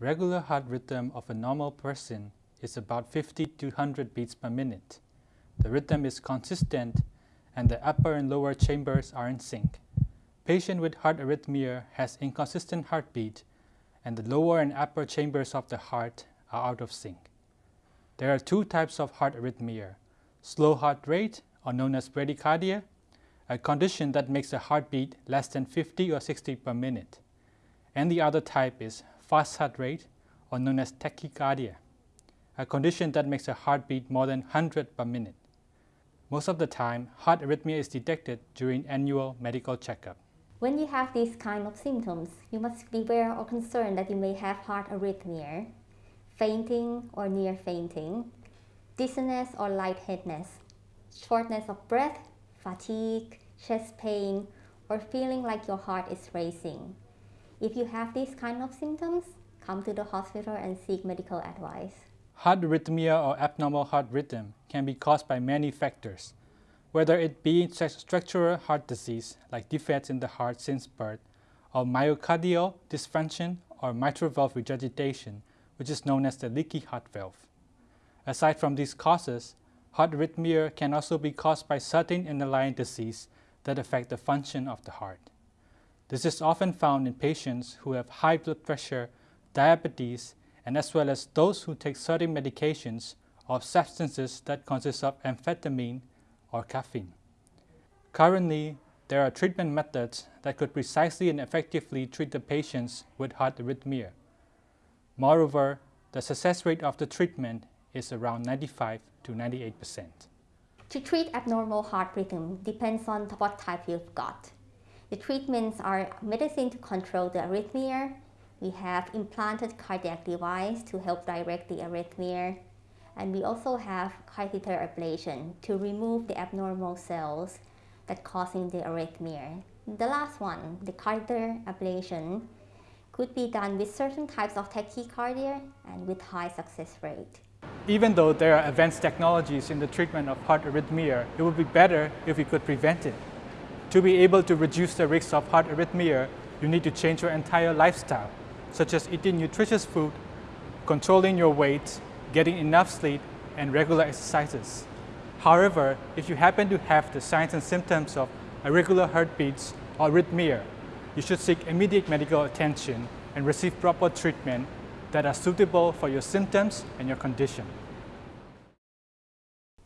Regular heart rhythm of a normal person is about 50 to 100 beats per minute. The rhythm is consistent and the upper and lower chambers are in sync. Patient with heart arrhythmia has inconsistent heartbeat and the lower and upper chambers of the heart are out of sync. There are two types of heart arrhythmia, slow heart rate or known as bradycardia, a condition that makes the heartbeat less than 50 or 60 per minute. And the other type is fast heart rate or known as tachycardia, a condition that makes a heartbeat more than 100 per minute. Most of the time, heart arrhythmia is detected during annual medical checkup. When you have these kind of symptoms, you must beware or concerned that you may have heart arrhythmia, fainting or near fainting, dizziness or lightheadedness, shortness of breath, fatigue, chest pain, or feeling like your heart is racing. If you have these kind of symptoms, come to the hospital and seek medical advice. Heart arrhythmia or abnormal heart rhythm can be caused by many factors, whether it be structural heart disease like defects in the heart since birth, or myocardial dysfunction or mitral valve regurgitation, which is known as the leaky heart valve. Aside from these causes, heart arrhythmia can also be caused by certain underlying disease that affect the function of the heart. This is often found in patients who have high blood pressure, diabetes, and as well as those who take certain medications or substances that consist of amphetamine or caffeine. Currently, there are treatment methods that could precisely and effectively treat the patients with heart arrhythmia. Moreover, the success rate of the treatment is around 95 to 98 percent. To treat abnormal heart rhythm depends on what type you've got. The treatments are medicine to control the arrhythmia. We have implanted cardiac device to help direct the arrhythmia. And we also have catheter ablation to remove the abnormal cells that causing the arrhythmia. The last one, the catheter ablation, could be done with certain types of tachycardia and with high success rate. Even though there are advanced technologies in the treatment of heart arrhythmia, it would be better if we could prevent it. To be able to reduce the risk of heart arrhythmia, you need to change your entire lifestyle, such as eating nutritious food, controlling your weight, getting enough sleep, and regular exercises. However, if you happen to have the signs and symptoms of irregular heartbeats or arrhythmia, you should seek immediate medical attention and receive proper treatment that are suitable for your symptoms and your condition.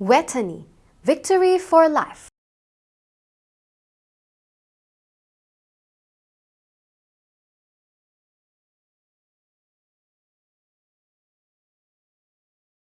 Vejthani, victory for life.